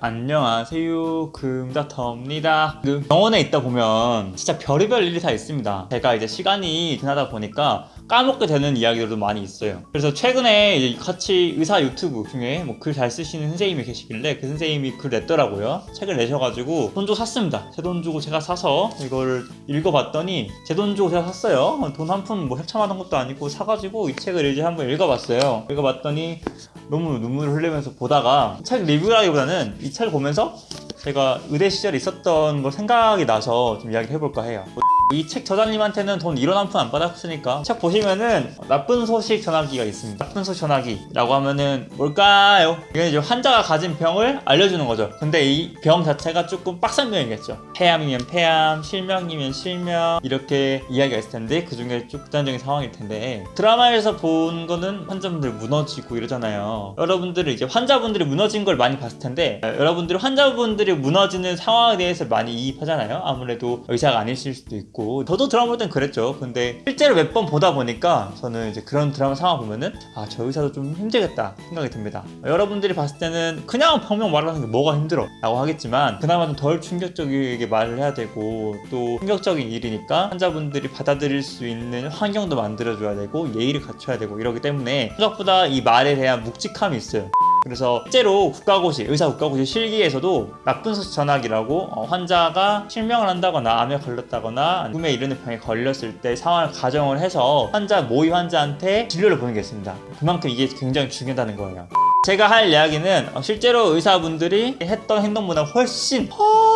안녕하세요. 금다터입니다. 그 병원에 있다 보면 진짜 별의별 일이 다 있습니다. 제가 이제 시간이 지나다 보니까 까먹게 되는 이야기들도 많이 있어요. 그래서 최근에 같이 의사 유튜브 중에 뭐 글 잘 쓰시는 선생님이 계시길래 그 선생님이 글 냈더라고요. 책을 내셔가지고 돈 주고 샀습니다. 제 돈 주고 제가 사서 이걸 읽어봤더니 제 돈 주고 제가 샀어요. 돈 한 푼 뭐 협찬하는 것도 아니고 사가지고 이 책을 이제 한번 읽어봤어요. 읽어봤더니 너무 눈물을 흘리면서 보다가 책 리뷰라기보다는 이 책을 보면서 제가 의대 시절에 있었던 걸 생각이 나서 좀 이야기를 해볼까 해요 이 책 저자님한테는 돈 1원 한 푼 안 받았으니까 책 보시면은 나쁜 소식 전화기가 있습니다. 나쁜 소식 전화기라고 하면은 뭘까요? 이건 이제 환자가 가진 병을 알려주는 거죠. 근데 이 병 자체가 조금 빡센 병이겠죠. 폐암이면 폐암, 실명이면 실명 이렇게 이야기가 있을 텐데 그 중에 좀 극단적인 상황일 텐데 드라마에서 본 거는 환자분들 무너지고 이러잖아요. 여러분들은 이제 환자분들이 무너진 걸 많이 봤을 텐데 여러분들이 환자분들이 무너지는 상황에 대해서 많이 이입하잖아요. 아무래도 의사가 아니실 수도 있고 저도 드라마 볼 땐 그랬죠. 근데 실제로 몇 번 보다 보니까 저는 이제 그런 드라마 상황 보면은 아 저 의사도 좀 힘들겠다 생각이 듭니다. 여러분들이 봤을 때는 그냥 병명 말하는 게 뭐가 힘들어 라고 하겠지만 그나마 좀 덜 충격적이게 말을 해야 되고 또 충격적인 일이니까 환자분들이 받아들일 수 있는 환경도 만들어줘야 되고 예의를 갖춰야 되고 이러기 때문에 생각보다 이 말에 대한 묵직함이 있어요 그래서 실제로 국가고시, 의사 국가고시 실기에서도 나쁜 소식 전화기라고 어, 환자가 실명을 한다거나 암에 걸렸다거나 꿈에 이르는 병에 걸렸을 때 상황을 가정을 해서 환자 모의 환자한테 진료를 보는 게 있습니다. 그만큼 이게 굉장히 중요하다는 거예요. 제가 할 이야기는 어, 실제로 의사분들이 했던 행동보다 훨씬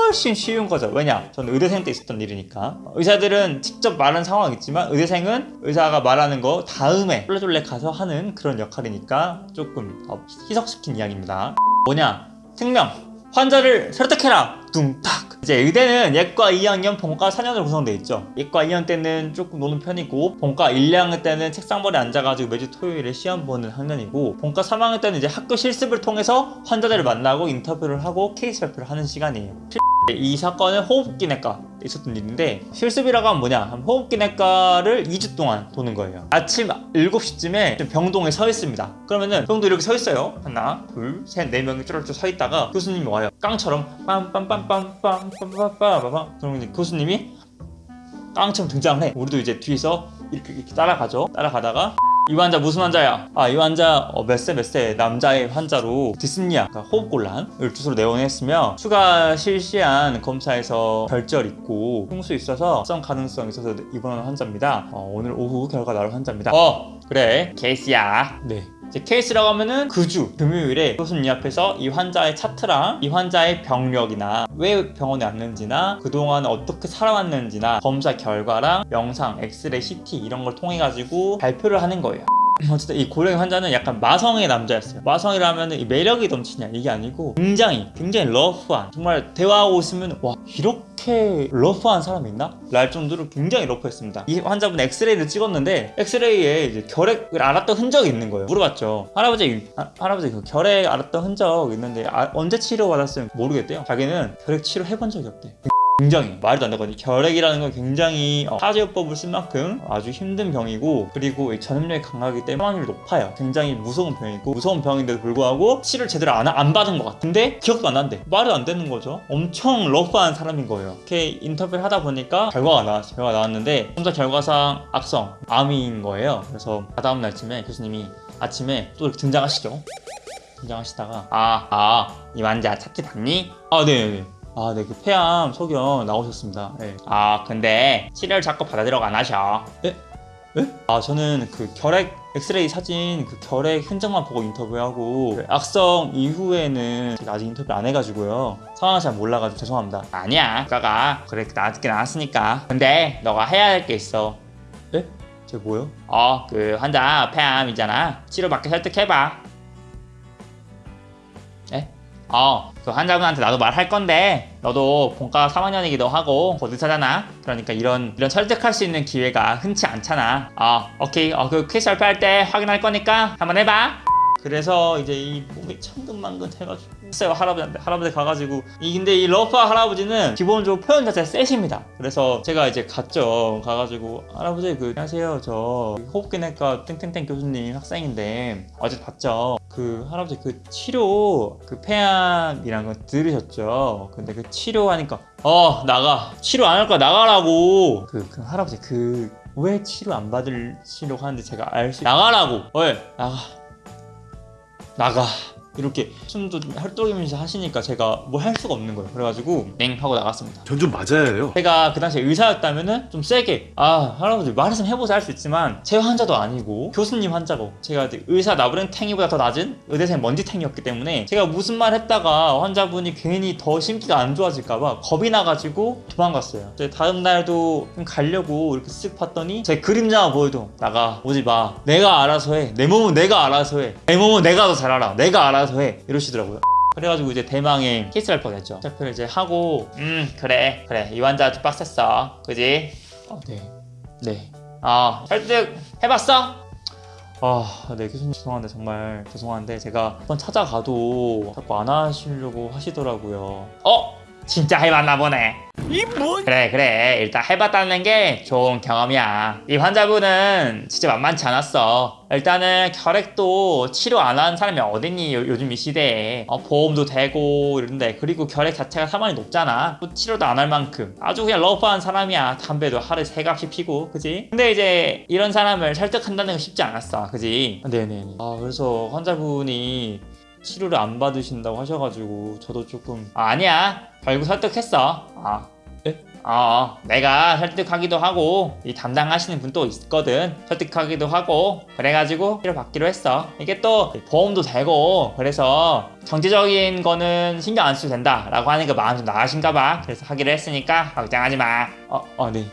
훨씬 쉬운 거죠. 왜냐? 저는 의대생 때 있었던 일이니까. 의사들은 직접 말하는 상황이 있지만 의대생은 의사가 말하는 거 다음에 쫄래쫄래 가서 하는 그런 역할이니까 조금 더 희석시킨 이야기입니다. 뭐냐? 생명. 환자를 설득해라. 둥탁. 이제 의대는 예과 2학년, 본과 4년으로 구성되어 있죠. 예과 2학년 때는 조금 노는 편이고 본과 1, 2학년 때는 책상벌에 앉아가지고 매주 토요일에 시험 보는 학년이고 본과 3학년 때는 이제 학교 실습을 통해서 환자들을 만나고 인터뷰를 하고 케이스 발표를 하는 시간이에요 이 사건은 호흡기 내과 있었던 일인데 실습이라고 하면 뭐냐? 하면 호흡기 내과를 2주 동안 도는 거예요. 아침 7시쯤에 병동에 서 있습니다. 그러면은 병동 이렇게 서 있어요. 하나 둘셋네 명이 쭈르쭈 서 있다가 교수님이 와요. 깡처럼 빰빰빰빰빰빰빰빰빰빰. 그러면 교수님이 깡처럼 등장을 해. 우리도 이제 뒤에서 이렇게, 이렇게 따라가죠. 따라가다가 이 환자 무슨 환자야? 아 이 환자 어, 몇세 몇 세 남자의 환자로 디스니아 그러니까 호흡곤란을 주소로 내원했으며 추가 실시한 검사에서 결절 있고 흉수 있어서 성 가능성 있어서 입원하는 환자입니다. 어, 오늘 오후 결과 나올 환자입니다. 어 그래 케이스야. 네 이제 케이스라고 하면은 그 주 금요일에 교수님 앞에서 이 환자의 차트랑 이 환자의 병력이나 왜 병원에 왔는지나 그동안 어떻게 살아왔는지나 검사 결과랑 영상, 엑스레이, CT 이런 걸 통해 가지고 발표를 하는 거예요 어쨌든 이 고령 환자는 약간 마성의 남자였어요. 마성이라면 이 매력이 넘치냐 이게 아니고 굉장히 굉장히 rough한 정말 대화하고 있으면 와 이렇게 rough한 사람이 있나? 랄 정도로 굉장히 rough했습니다. 이 환자분 엑스레이를 찍었는데 엑스레이에 이제 결핵을 앓았던 흔적이 있는 거예요. 물어봤죠. 할아버지 아, 할아버지 그 결핵 앓았던 흔적 있는데 아, 언제 치료 받았으면 모르겠대요. 자기는 결핵 치료 해본 적이 없대 굉장히 말도 안 되거든요. 결핵이라는 건 굉장히 어, 사제요법을 쓴 만큼 아주 힘든 병이고 그리고 이 전염력이 강하기 때문에 사망률이 높아요. 굉장히 무서운 병이고 무서운 병인데도 불구하고 치료를 제대로 안, 안 받은 것 같은데 기억도 안 난대 말이 안 되는 거죠. 엄청 러프한 사람인 거예요. 이렇게 인터뷰를 하다 보니까 결과가 나왔어요 결과가 나왔는데 검사 결과상 악성 암인 거예요. 그래서 다다음 날쯤에 교수님이 아침에 또 이렇게 등장하시죠. 등장하시다가 아아 이 환자 차트 봤니? 아 네네 아, 네, 그 폐암 소견 나오셨습니다. 네. 아, 근데 치료를 자꾸 받아들여고 안 하셔. 에? 에? 아, 저는 그 결핵 엑스레이 사진 그 결핵 흔적만 보고 인터뷰하고 그 악성 이후에는 제가 아직 인터뷰 안 해가지고요 상황을 잘 몰라가지고 죄송합니다 아니야 국가가 그래 나왔게 나왔으니까 근데 너가 해야 할 게 있어 에? 제 뭐요? 어 그 환자 폐암이잖아 치료받게 설득해봐 에? 어, 그 환자분한테 나도 말할 건데 너도 본과 3학년이기도 하고 곧 의사잖아. 그러니까 이런 이런 설득할 수 있는 기회가 흔치 않잖아. 어, 오케이. 어, 그 케이스 발표할 때 확인할 거니까 한번 해봐 그래서 이제 이 몸이 천근만근 해가지고 했어요 할아버지한테 할아버지 가가지고 이 근데 이 러프아 할아버지는 기본적으로 표현 자체가 세십니다. 그래서 제가 이제 갔죠. 가가지고 할아버지 그 안녕하세요. 저 호흡기내과 땡땡땡 교수님 학생인데 어제 봤죠? 그 할아버지 그 치료 그 폐암이란 거 들으셨죠? 근데 그 치료하니까 어 나가. 치료 안 할 거야. 나가라고. 그, 그 할아버지 그 왜 치료 안 받으시려고 하는데 제가 알 수 나가라고. 왜? 나가 나가 이렇게 숨도 헐떡이면서 하시니까 제가 뭘 할 수가 없는 거예요. 그래가지고 냉 하고 나갔습니다. 전 좀 맞아야 해요. 제가 그 당시에 의사였다면 은 좀 세게 아 할아버지 말했으면 해보자 할 수 있지만 제 환자도 아니고 교수님 환자고 제가 의사 나부랭 탱이보다 더 낮은 의대생 먼지 탱이었기 때문에 제가 무슨 말 했다가 환자분이 괜히 더 심기가 안 좋아질까봐 겁이 나가지고 도망갔어요. 이제 다음 날도 좀 가려고 이렇게 쓱 봤더니 제 그림자만 보여도 나가 오지 마. 내가 알아서 해내 몸은 내가 알아서 해내 몸은 내가 더 잘 알아. 내가 알아 서 해 이러시더라고요 그래가지고 이제 대망의 케이스를 할 뻔했죠. 체크를 이제 하고 음 그래 그래 이 환자 아주 빡셌어 그지? 어, 네. 네. 아 설득 해봤어? 아, 네 교수님 죄송한데 정말 죄송한데 제가 한번 찾아가도 자꾸 안 하시려고 하시더라고요. 어? 진짜 해봤나 보네. 이 뭐? 그래 그래. 일단 해봤다는 게 좋은 경험이야. 이 환자분은 진짜 만만치 않았어. 일단은 혈액도 치료 안 하는 사람이 어딨니 요, 즘이 시대에. 어, 보험도 되고 이런데. 그리고 혈액 자체가 사망이 높잖아. 또 치료도 안 할 만큼. 아주 그냥 러프한 사람이야. 담배도 하루에 세 갑씩 피고. 그지? 근데 이제 이런 사람을 설득한다는 건 쉽지 않았어. 그지? 네네네. 아 그래서 환자분이 치료를 안 받으신다고 하셔가지고 저도 조금 아, 아니야 결국 설득했어. 아. 예? 어, 내가 설득하기도 하고 이 담당하시는 분 또 있거든. 설득하기도 하고 그래가지고 치료 받기로 했어. 이게 또 보험도 되고 그래서 경제적인 거는 신경 안 써도 된다 라고 하는 거 마음 좀 나가신가 봐. 그래서 하기로 했으니까 걱정하지 마. 어, 어, 네.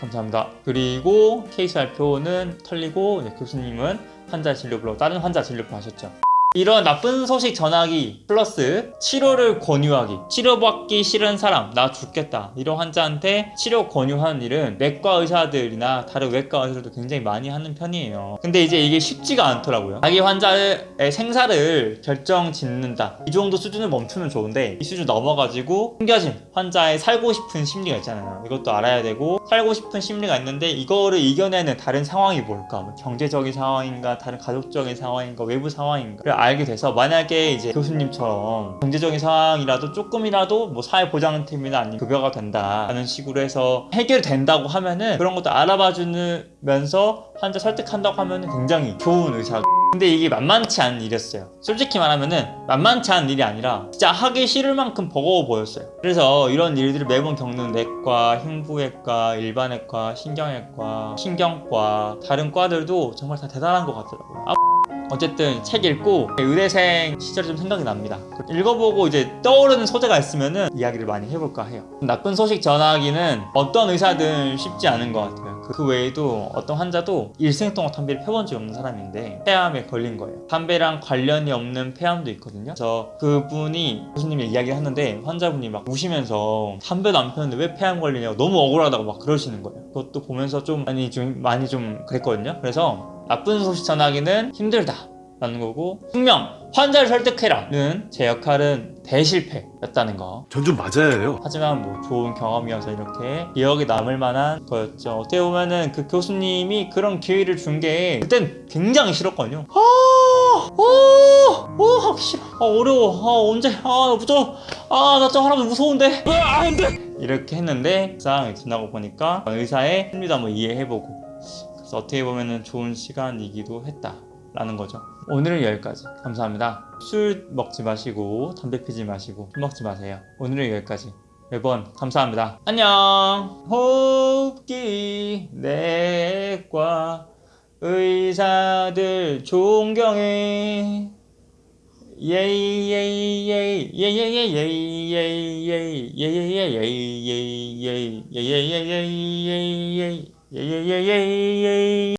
감사합니다. 그리고 케이스 발표는 털리고 교수님은 환자 진료부로 다른 환자 진료부 하셨죠 이런 나쁜 소식 전하기 플러스 치료를 권유하기. 치료받기 싫은 사람 나 죽겠다. 이런 환자한테 치료 권유하는 일은 내과 의사들이나 다른 외과 의사들도 굉장히 많이 하는 편이에요. 근데 이제 이게 쉽지가 않더라고요. 자기 환자의 생사를 결정 짓는다. 이 정도 수준을 멈추면 좋은데 이 수준 넘어가지고 숨겨진 환자의 살고 싶은 심리가 있잖아요. 이것도 알아야 되고 살고 싶은 심리가 있는데 이거를 이겨내는 다른 상황이 뭘까? 뭐 경제적인 상황인가 다른 가족적인 상황인가 외부 상황인가 알게 돼서 만약에 이제 교수님처럼 경제적인 상황이라도 조금이라도 뭐 사회보장팀이나 아니면 급여가 된다라는 식으로 해서 해결된다고 하면은 그런 것도 알아봐 주면서 환자 설득한다고 하면은 굉장히 좋은 의사 근데 이게 만만치 않은 일이었어요. 솔직히 말하면은 만만치 않은 일이 아니라 진짜 하기 싫을 만큼 버거워 보였어요. 그래서 이런 일들을 매번 겪는 내과, 흉부외과, 일반외과, 신경외과, 신경과 다른 과들도 정말 다 대단한 것 같더라고요. 아, 어쨌든 책 읽고 의대생 시절이 좀 생각이 납니다. 읽어보고 이제 떠오르는 소재가 있으면은 이야기를 많이 해볼까 해요. 나쁜 소식 전하기는 어떤 의사든 쉽지 않은 것 같아요. 그 외에도 어떤 환자도 일생 동안 담배를 펴본 적이 없는 사람인데 폐암에 걸린 거예요. 담배랑 관련이 없는 폐암도 있거든요. 그래서 그분이 교수님이 이야기를 하는데 환자분이 막 우시면서 담배도 안 폈는데 왜 폐암 걸리냐고 너무 억울하다고 막 그러시는 거예요. 그것도 보면서 좀 많이 좀 많이 좀 그랬거든요. 그래서 나쁜 소식 전하기는 힘들다. 라는 거고 분명 환자를 설득해라는 제 역할은 대실패였다는 거. 전 좀 맞아야 해요. 하지만 뭐 좋은 경험이어서 이렇게 기억에 남을 만한 거였죠. 어떻게 보면은 그 교수님이 그런 기회를 준 게 그땐 굉장히 싫었거든요. 아, 어, 어, 하기 싫어. 아, 어려워. 아, 언제 아 무서워 아나 저 할아버지 무서운데. 아, 안 돼 이렇게 했는데 상황이 지나고 보니까 의사의 심리도 한번 이해해보고 그래서 어떻게 보면 좋은 시간이기도 했다 라는 거죠 오늘은 여기까지 감사합니다 술 먹지 마시고 담배 피지 마시고 술 먹지 마세요 오늘은 여기까지 매번 감사합니다 안녕 호흡기 내과 의사들 존경해 예이 예이 예이 예이 예이 예이 예이 예이 예이 예이 예이 예이 예이 예이 예이 예이 예이 예이 예이 예예예예예 Yay, yay, yay, yay, Yeah!